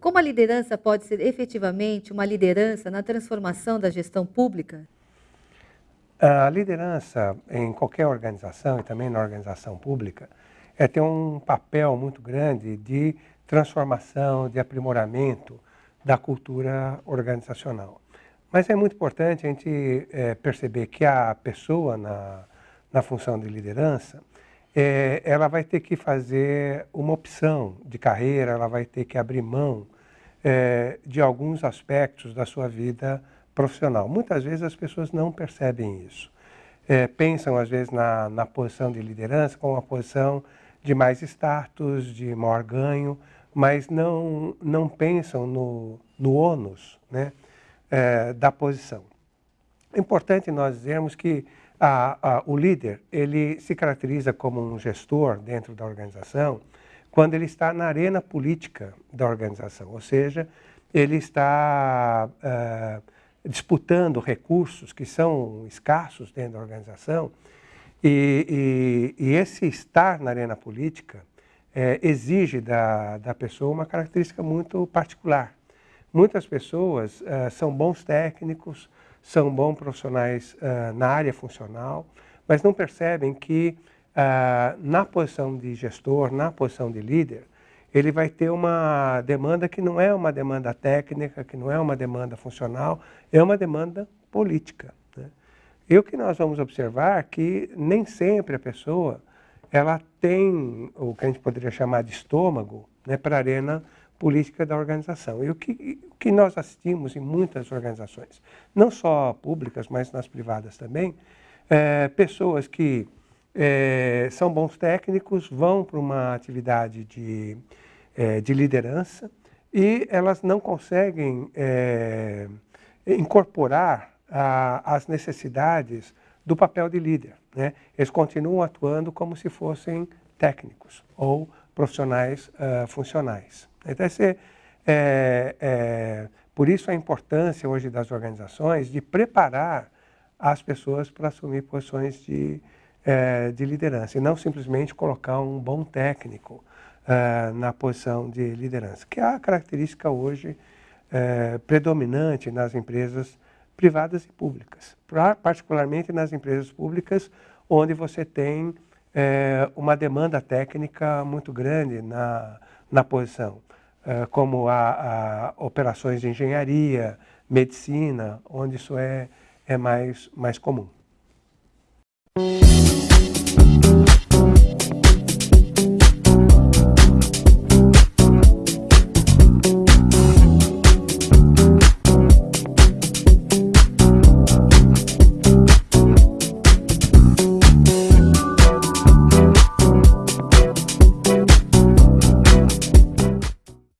Como a liderança pode ser efetivamente uma liderança na transformação da gestão pública? A liderança em qualquer organização e também na organização pública é ter um papel muito grande de transformação, de aprimoramento da cultura organizacional. Mas é muito importante a gente é, perceber que a pessoa na, na função de liderança, é, ela vai ter que fazer uma opção de carreira, ela vai ter que abrir mão é, de alguns aspectos da sua vida profissional. Muitas vezes as pessoas não percebem isso. É, pensam, às vezes, na, na posição de liderança como uma posição de mais status, de maior ganho, mas não, não pensam no, no ônus né, é, da posição. É importante nós dizermos que a, a, o líder ele se caracteriza como um gestor dentro da organização quando ele está na arena política da organização, ou seja, ele está uh, disputando recursos que são escassos dentro da organização e, e, e esse estar na arena política é, exige da, da pessoa uma característica muito particular. Muitas pessoas uh, são bons técnicos, são bons profissionais uh, na área funcional, mas não percebem que ah, na posição de gestor, na posição de líder, ele vai ter uma demanda que não é uma demanda técnica, que não é uma demanda funcional, é uma demanda política. Né? E o que nós vamos observar é que nem sempre a pessoa ela tem o que a gente poderia chamar de estômago né, para a arena política da organização. E o que, o que nós assistimos em muitas organizações, não só públicas, mas nas privadas também, é, pessoas que é, são bons técnicos, vão para uma atividade de, é, de liderança e elas não conseguem é, incorporar a, as necessidades do papel de líder. Né? Eles continuam atuando como se fossem técnicos ou profissionais uh, funcionais. Então, esse, por isso a importância hoje das organizações de preparar as pessoas para assumir posições de, é, de liderança e não simplesmente colocar um bom técnico é, na posição de liderança, que é a característica hoje é, predominante nas empresas privadas e públicas, particularmente nas empresas públicas, onde você tem é, uma demanda técnica muito grande na, na posição, é, como a, a, operações de engenharia, medicina, onde isso é, é mais, mais comum.